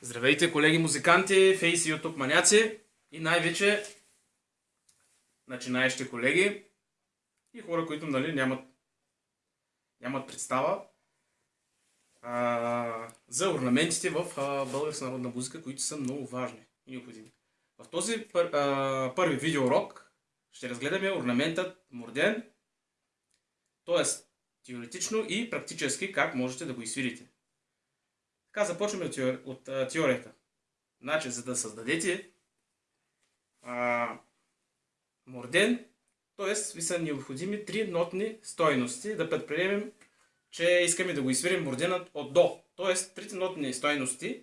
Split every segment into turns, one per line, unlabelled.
Здравейте, колеги музиканти, фейс и ютуб маняци и най-вече начинаещи колеги и хора, които нали, нямат, нямат представа а, за орнаментите в българска народна музика, които са много важни и необходими. В този пър, а, първи видеоурок ще разгледаме орнаментът морден, т.е. теоретично и практически как можете да го изсвирите. Така започваме от, теори... от а, теорията. Значи, за да създадете а, морден, т.е. ви са необходими три нотни стойности, да предприемем, че искаме да го изсвирим морденът от до. Т.е. трите нотни стойности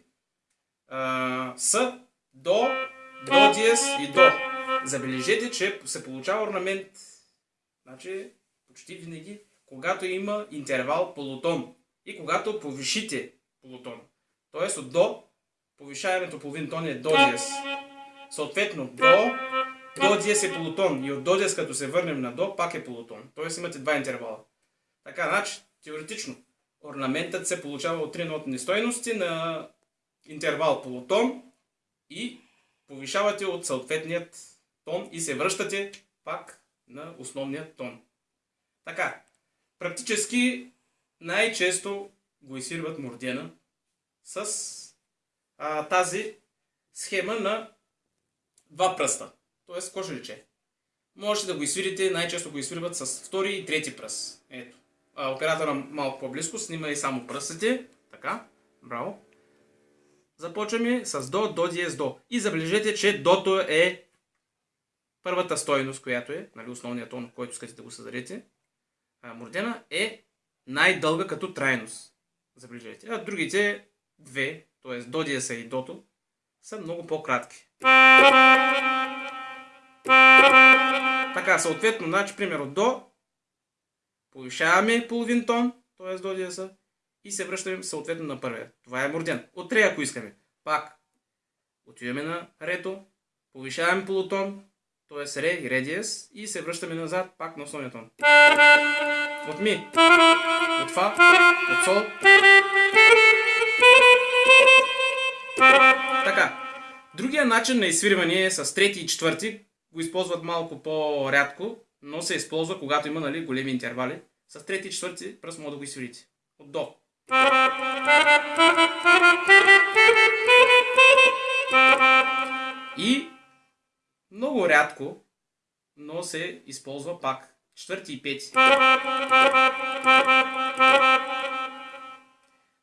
а, са до, до диез и до. Забележете, че се получава орнамент значи, почти винаги, когато има интервал полутон и когато повишите полутон. Тоест от до, повишаването половин тон е до диез. Съответно, до, до диез е полутон и от до диез като се върнем на до, пак е полутон. Тоест имате два интервала. Така, значи, теоретично, орнаментът се получава от три нотни стойности на интервал полутон и повишавате от съответният тон и се връщате пак на основният тон. Така, практически най-често го изсирват мордена с а, тази схема на два пръста. Тоест кожеличе. Можете да го изсвирите, най-често го изсвирват с втори и трети пръст. Ето. А, оператора малко по-близко, снима и само пръстите. Така, браво. Започваме с до, до, диез, до. И забележете, че дото е първата стойност, която е, нали, основният тон, който искате да го създадете. А, мордена е най-дълга като трайност. Забележете. А другите две, т.е. до диеса и дото, са много по-кратки. Така, съответно, значи, примерно до, повишаваме половин тон, т.е. до диеса, и се връщаме съответно на първия. Това е морден. От ре, ако искаме. Пак, отиваме на рето, повишаваме полутон, т.е. ре и ре диез, и се връщаме назад, пак на основния тон. От ми, от фа, от сол, Другия начин на изсвирване е с трети и четвърти. Го използват малко по-рядко, но се използва, когато има нали, големи интервали. С трети и четвърти пръст може да го изсвирите. От до. И много рядко, но се използва пак четвърти и пети.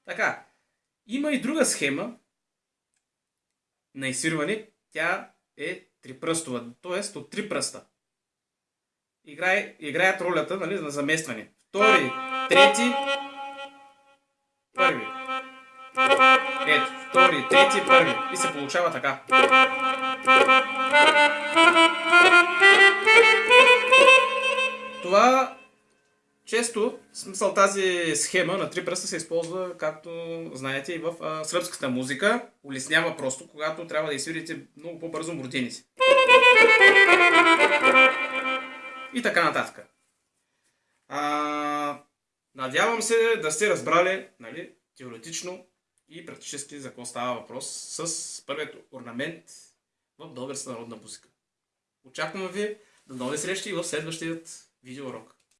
Така, има и друга схема, на изсвирване, тя е трипръстова, т.е. от три пръста. Играе, играят ролята нали, на заместване. Втори, трети, първи. Ето, втори, трети, първи. И се получава така. Това често, смисъл тази схема на три пръста се използва, както знаете, и в а, сръбската музика. Улеснява просто, когато трябва да изсвирите много по-бързо морденици. И така нататък. А, надявам се да сте разбрали нали, теоретично и практически за какво става въпрос с първият орнамент в българска народна музика. Очакваме ви до нови срещи в следващият видеоурок.